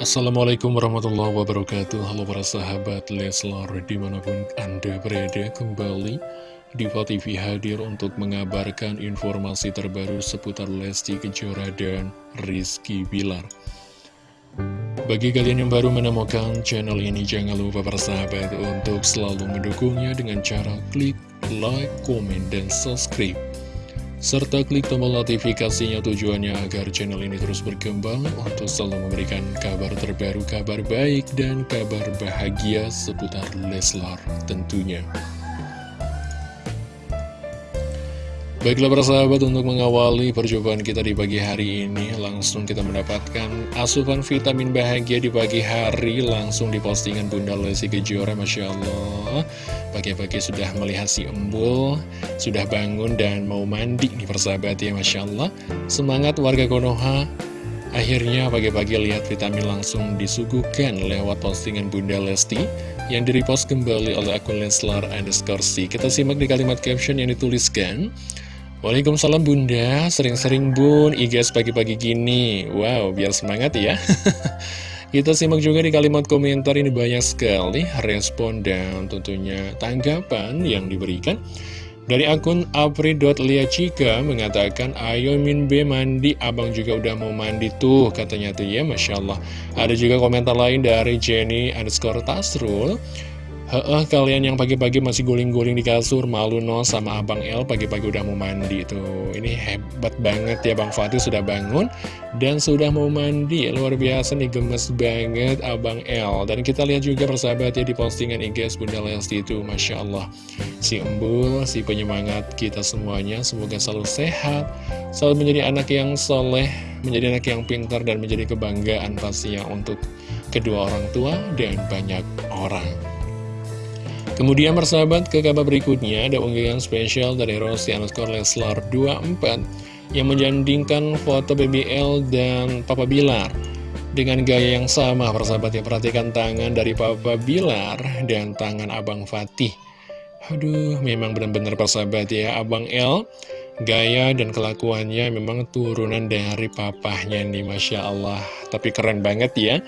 Assalamualaikum warahmatullahi wabarakatuh. Halo para sahabat Leslar Di mana pun anda berada kembali Diva TV hadir untuk mengabarkan informasi terbaru seputar Lesti Kejora dan Rizky Bilar. Bagi kalian yang baru menemukan channel ini Jangan lupa para sahabat untuk selalu mendukungnya dengan cara klik like, komen, dan subscribe serta klik tombol notifikasinya tujuannya agar channel ini terus berkembang untuk selalu memberikan kabar terbaru, kabar baik, dan kabar bahagia seputar Leslar tentunya. Baiklah para sahabat untuk mengawali perjumpaan kita di pagi hari ini Langsung kita mendapatkan asupan vitamin bahagia di pagi hari Langsung di postingan Bunda Lesi Kejora Masya Allah. Pagi-pagi sudah melihat si embul Sudah bangun dan mau mandi nih persahabat ya Masya Allah. Semangat warga Konoha. Akhirnya pagi-pagi lihat vitamin langsung disuguhkan lewat postingan Bunda Lesti yang direpost kembali oleh akun Leslar underscore Kita simak di kalimat caption yang dituliskan Waalaikumsalam bunda, sering-sering bun, IGS pagi-pagi gini. Wow, biar semangat ya. Kita simak juga di kalimat komentar ini. Banyak sekali respon dan tentunya tanggapan yang diberikan. Dari akun apri.liacika mengatakan Ayo Min B mandi, abang juga udah mau mandi tuh katanya tuh ya Masya Allah. Ada juga komentar lain dari Jenny underscore Tasrul Heeh, kalian yang pagi-pagi masih guling-guling di kasur, malu no sama Abang El pagi-pagi udah mau mandi tuh. Ini hebat banget ya Bang Fatih sudah bangun dan sudah mau mandi. Luar biasa nih gemes banget Abang El. Dan kita lihat juga persahabat ya di postingan IGS Bunda Lesti itu, Masya Allah. Si embul, si penyemangat kita semuanya, semoga selalu sehat, selalu menjadi anak yang soleh, menjadi anak yang pintar dan menjadi kebanggaan pastinya untuk kedua orang tua dan banyak orang. Kemudian bersahabat ke kabar berikutnya ada unggahan spesial dari Rossi underscore Leslar 24 yang menjandingkan foto BBL dan Papa Bilar dengan gaya yang sama persahabat yang perhatikan tangan dari Papa Bilar dan tangan Abang Fatih. Aduh memang benar-benar persahabat ya. Abang L gaya dan kelakuannya memang turunan dari papahnya nih Masya Allah. Tapi keren banget ya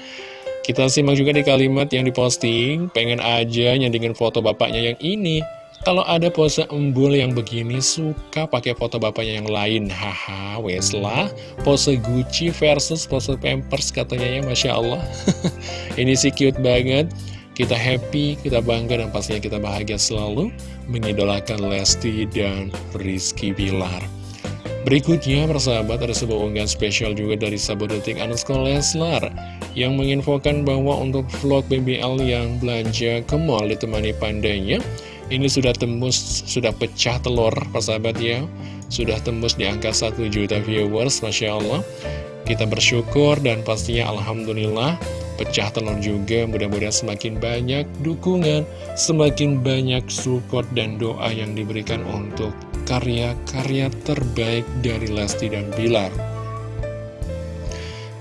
kita simak juga di kalimat yang diposting, pengen aja nyandingin foto bapaknya yang ini. Kalau ada pose embul yang begini, suka pakai foto bapaknya yang lain. Haha, weslah, pose Gucci versus pose Pampers katanya ya, Masya Allah. ini sih cute banget. Kita happy, kita bangga, dan pastinya kita bahagia selalu mengidolakan Lesti dan Rizky Bilar. Berikutnya, persahabat, ada sebuah unggahan spesial juga dari Sabodetik underscore Leslar yang menginfokan bahwa untuk vlog BBL yang belanja ke mall ditemani pandanya, ini sudah tembus, sudah pecah telur, persahabat ya. Sudah tembus di angka 1 juta viewers, Masya Allah. Kita bersyukur dan pastinya Alhamdulillah pecah telur juga mudah-mudahan semakin banyak dukungan semakin banyak support dan doa yang diberikan untuk karya-karya terbaik dari Lesti dan Bilar.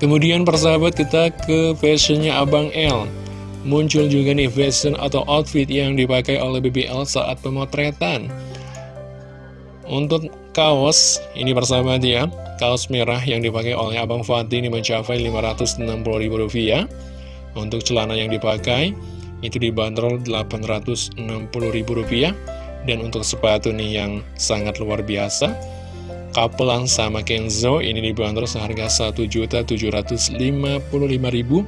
Kemudian persahabat kita ke fashionnya Abang L. Muncul juga nih fashion atau outfit yang dipakai oleh BBL saat pemotretan. Untuk kaos, ini persahabat ya, kaos merah yang dipakai oleh Abang Fatih ini mencapai Rp560.000. Untuk celana yang dipakai, itu dibanderol Rp860.000 dan untuk sepatu nih yang sangat luar biasa Kapelang sama Kenzo ini dibanderol seharga Rp1.755.356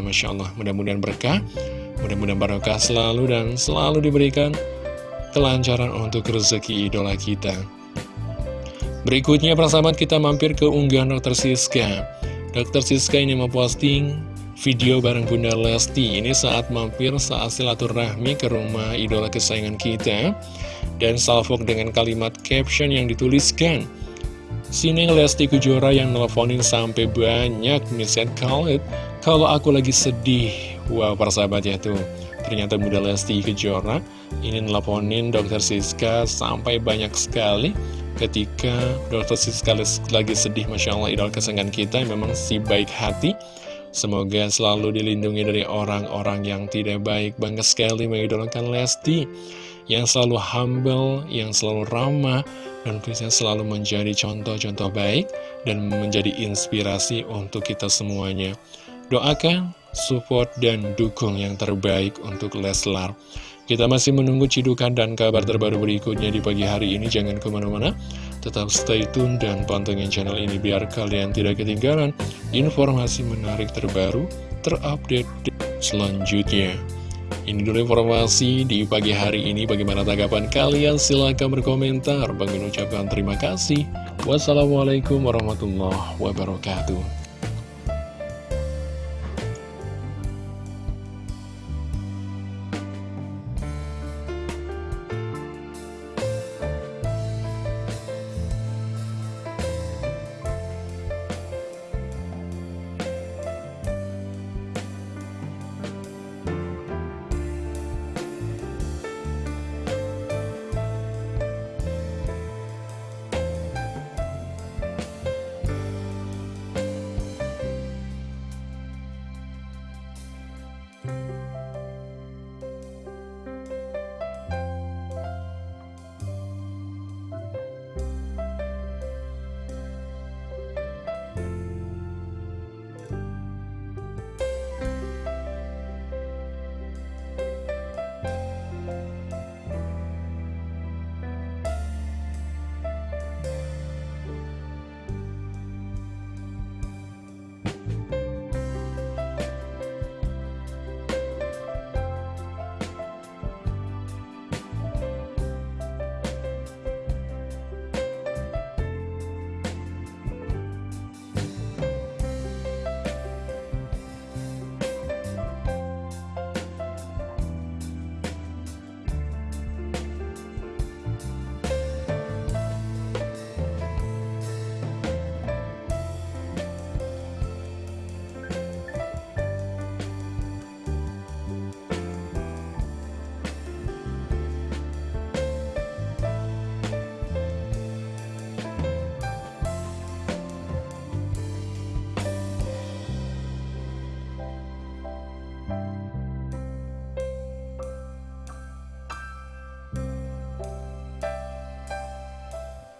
Masya Allah mudah-mudahan berkah Mudah-mudahan barokah selalu dan selalu diberikan kelancaran untuk rezeki idola kita Berikutnya persahabat kita mampir ke unggahan Dr. Siska Dr. Siska ini memposting video bareng Bunda Lesti Ini saat mampir saat silaturahmi ke rumah idola kesayangan kita Dan salvok dengan kalimat caption yang dituliskan. Sini Lesti Kejora yang nelfonin sampai banyak misalnya Khalid Kalau aku lagi sedih Wow persahabat ya tuh. Ternyata Bunda Lesti Kejora ini nelfonin Dr. Siska sampai banyak sekali. Ketika Dr. Siska lagi sedih Masya Allah idola kesayangan kita memang si baik hati. Semoga selalu dilindungi dari orang-orang yang tidak baik. Bangga sekali mengidolakan Lesti yang selalu humble, yang selalu ramah, dan tentunya selalu menjadi contoh-contoh baik dan menjadi inspirasi untuk kita semuanya. Doakan, support, dan dukung yang terbaik untuk Leslar. Kita masih menunggu cidukan dan kabar terbaru berikutnya di pagi hari ini. Jangan ke mana-mana, tetap stay tune dan pantengin channel ini biar kalian tidak ketinggalan informasi menarik terbaru, terupdate selanjutnya. Ini dulu informasi di pagi hari ini. Bagaimana tanggapan kalian? Silahkan berkomentar. Bang ucapkan terima kasih. Wassalamualaikum warahmatullahi wabarakatuh.